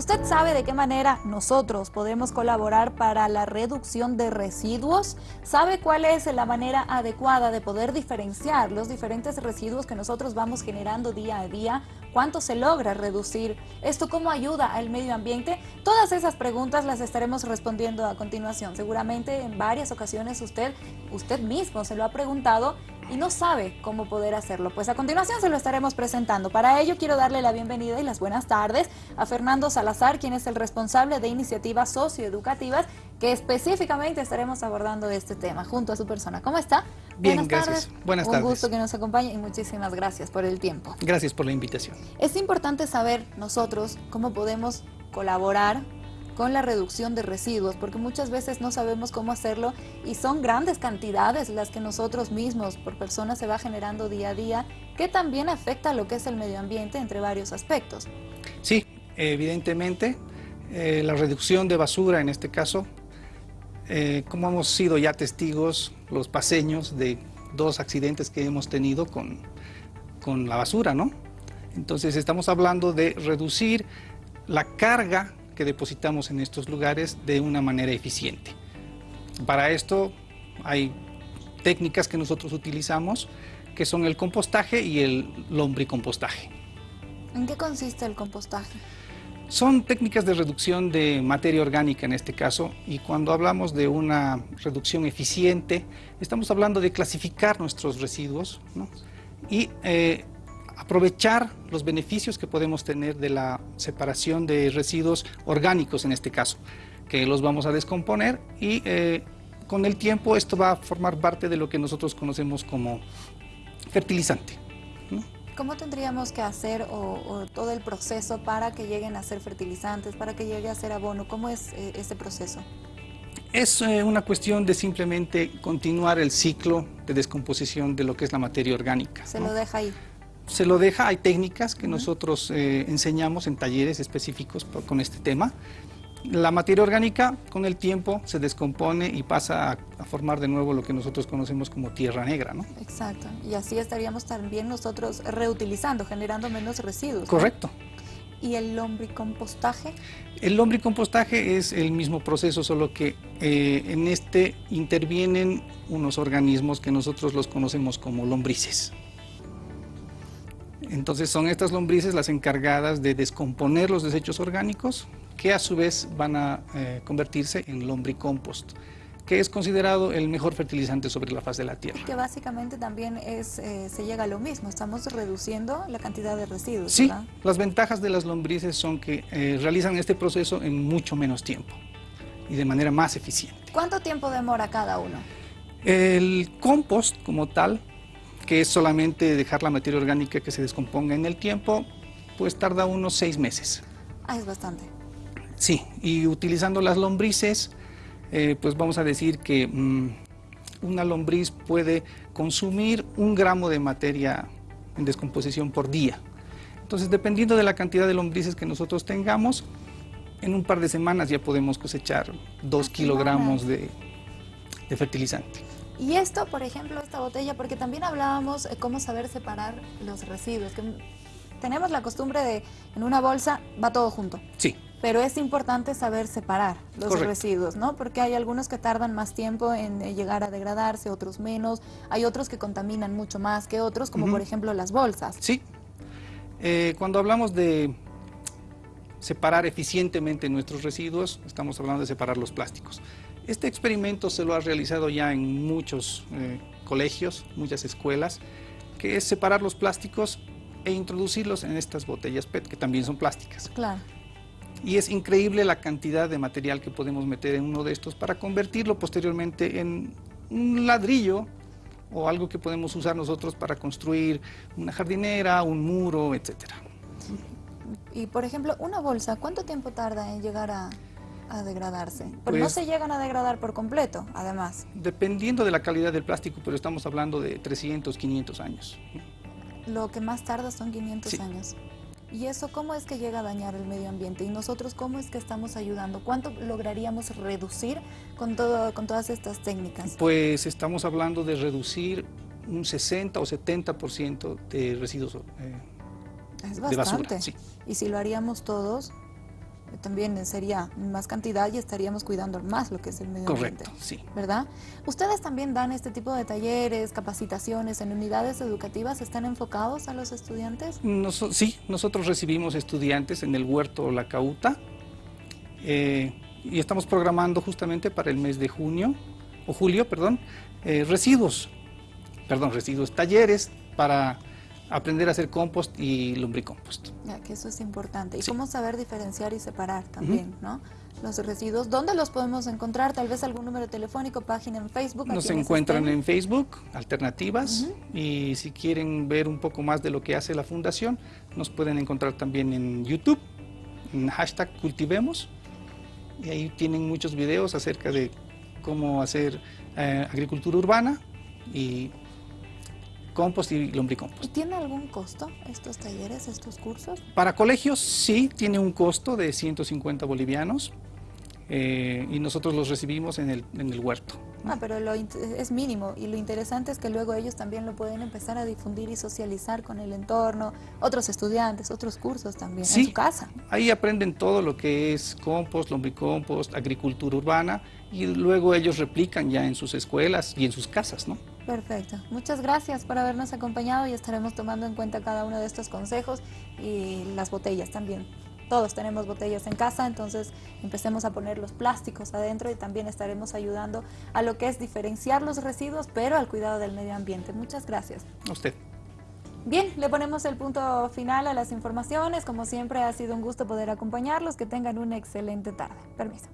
¿Usted sabe de qué manera nosotros podemos colaborar para la reducción de residuos? ¿Sabe cuál es la manera adecuada de poder diferenciar los diferentes residuos que nosotros vamos generando día a día? ¿Cuánto se logra reducir? ¿Esto cómo ayuda al medio ambiente? Todas esas preguntas las estaremos respondiendo a continuación. Seguramente en varias ocasiones usted, usted mismo se lo ha preguntado y no sabe cómo poder hacerlo. Pues a continuación se lo estaremos presentando. Para ello quiero darle la bienvenida y las buenas tardes a Fernando Salazar, quien es el responsable de iniciativas socioeducativas que específicamente estaremos abordando este tema junto a su persona. ¿Cómo está? Bien, buenas gracias. Tardes. Buenas Un tardes. gusto que nos acompañe y muchísimas gracias por el tiempo. Gracias por la invitación. Es importante saber nosotros cómo podemos colaborar con la reducción de residuos, porque muchas veces no sabemos cómo hacerlo y son grandes cantidades las que nosotros mismos por persona se va generando día a día, que también afecta a lo que es el medio ambiente entre varios aspectos. Sí, evidentemente, eh, la reducción de basura en este caso, eh, como hemos sido ya testigos los paseños de dos accidentes que hemos tenido con, con la basura, ¿no? Entonces estamos hablando de reducir la carga que depositamos en estos lugares de una manera eficiente. Para esto hay técnicas que nosotros utilizamos que son el compostaje y el lombricompostaje. ¿En qué consiste el compostaje? Son técnicas de reducción de materia orgánica en este caso y cuando hablamos de una reducción eficiente estamos hablando de clasificar nuestros residuos ¿no? y eh, aprovechar los beneficios que podemos tener de la separación de residuos orgánicos en este caso, que los vamos a descomponer y eh, con el tiempo esto va a formar parte de lo que nosotros conocemos como fertilizante. ¿no? ¿Cómo tendríamos que hacer o, o, todo el proceso para que lleguen a ser fertilizantes, para que llegue a ser abono? ¿Cómo es eh, ese proceso? Es eh, una cuestión de simplemente continuar el ciclo de descomposición de lo que es la materia orgánica. Se ¿no? lo deja ahí. Se lo deja, hay técnicas que uh -huh. nosotros eh, enseñamos en talleres específicos con este tema. La materia orgánica con el tiempo se descompone y pasa a, a, formar de nuevo lo que nosotros conocemos como tierra negra, ¿no? Exacto, y así estaríamos también nosotros reutilizando, generando menos residuos. Correcto. ¿no? ¿Y el lombricompostaje? El lombricompostaje es el mismo proceso, solo que eh, en este intervienen unos organismos que nosotros los conocemos como lombrices. Entonces son estas lombrices las encargadas de descomponer los desechos orgánicos que a su vez van a eh, convertirse en lombricompost, que es considerado el mejor fertilizante sobre la faz de la tierra. Que básicamente también es, eh, se llega a lo mismo, estamos reduciendo la cantidad de residuos. Sí, ¿verdad? las ventajas de las lombrices son que eh, realizan este proceso en mucho menos tiempo y de manera más eficiente. ¿Cuánto tiempo demora cada uno? El compost como tal, que es solamente dejar la materia orgánica que se descomponga en el tiempo, pues tarda unos seis meses. Ah, es bastante. Sí, y utilizando las lombrices, eh, pues vamos a decir que mmm, una lombriz puede consumir un gramo de materia en descomposición por día. Entonces, dependiendo de la cantidad de lombrices que nosotros tengamos, en un par de semanas ya podemos cosechar dos ah, kilogramos de, de, fertilizante. Y esto, por ejemplo, esta botella, porque también hablábamos de cómo saber separar los residuos, que tenemos la costumbre de en una bolsa va todo junto. Sí. Pero es importante saber separar los Correcto. residuos, ¿no? Porque hay algunos que tardan más tiempo en eh, llegar a degradarse, otros menos. Hay otros que contaminan mucho más que otros, como uh -huh. por ejemplo las bolsas. Sí. Eh, cuando hablamos de separar eficientemente nuestros residuos, estamos hablando de separar los plásticos. Este experimento se lo ha realizado ya en muchos eh, colegios, muchas escuelas, que es separar los plásticos e introducirlos en estas botellas PET, que también son plásticas. Claro. Y es increíble la cantidad de material que podemos meter en uno de estos para convertirlo posteriormente en un ladrillo o algo que podemos usar nosotros para construir una jardinera, un muro, etcétera. Y por ejemplo, una bolsa, ¿cuánto tiempo tarda en llegar a, a degradarse? Porque Pues- no se llegan a degradar por completo, además. Dependiendo de la calidad del plástico, pero estamos hablando de 300, 500 años. Lo que más tarda son 500 Sí. años. ¿Y eso cómo es que llega a dañar el medio ambiente? ¿Y nosotros cómo es que estamos ayudando? ¿Cuánto lograríamos reducir con, todo, con todas estas técnicas? Pues estamos hablando de reducir un 60 o 70% de residuos eh, Es de bastante. basura. Sí. Y si lo haríamos todos, también sería más cantidad y estaríamos cuidando más lo que es el medio ambiente. Correcto, sí. ¿Verdad? ¿Ustedes también dan este tipo de talleres, capacitaciones en unidades educativas? ¿Están enfocados a los estudiantes? sí, nosotros recibimos estudiantes en el huerto La Cauta eh, y estamos programando justamente para el mes de junio, o julio, perdón, eh, residuos, perdón, residuos, talleres para aprender a hacer compost y lombricompost. Ya, que eso es importante. Y cómo saber diferenciar y separar también, ¿no? Los residuos, ¿dónde los podemos encontrar? Tal vez algún número telefónico, página en Facebook. Nos encuentran en Facebook, Alternativas, y si quieren ver un poco más de lo que hace la Fundación, nos pueden encontrar también en YouTube, en hashtag Cultivemos, y ahí tienen muchos videos acerca de cómo hacer eh, agricultura urbana y compost y lombricompost. ¿Y tiene algún costo estos talleres, estos cursos? Para colegios sí, tiene un costo de 150 bolivianos eh, y nosotros los recibimos en el, en el huerto. Ah, pero lo es mínimo y lo interesante es que luego ellos también lo pueden empezar a difundir y socializar con el entorno, otros estudiantes, otros cursos también en su casa. Ahí aprenden todo lo que es compost, lombricompost, agricultura urbana y luego ellos replican ya en sus escuelas y en sus casas, ¿no? Perfecto. Muchas gracias por habernos acompañado y estaremos tomando en cuenta cada uno de estos consejos y las botellas también. Todos tenemos botellas en casa, entonces empecemos a poner los plásticos adentro y también estaremos ayudando a lo que es diferenciar los residuos, pero al cuidado del medio ambiente. Muchas gracias. A usted. Bien, le ponemos el punto final a las informaciones. Como siempre, ha sido un gusto poder acompañarlos. Que tengan una excelente tarde. Permiso.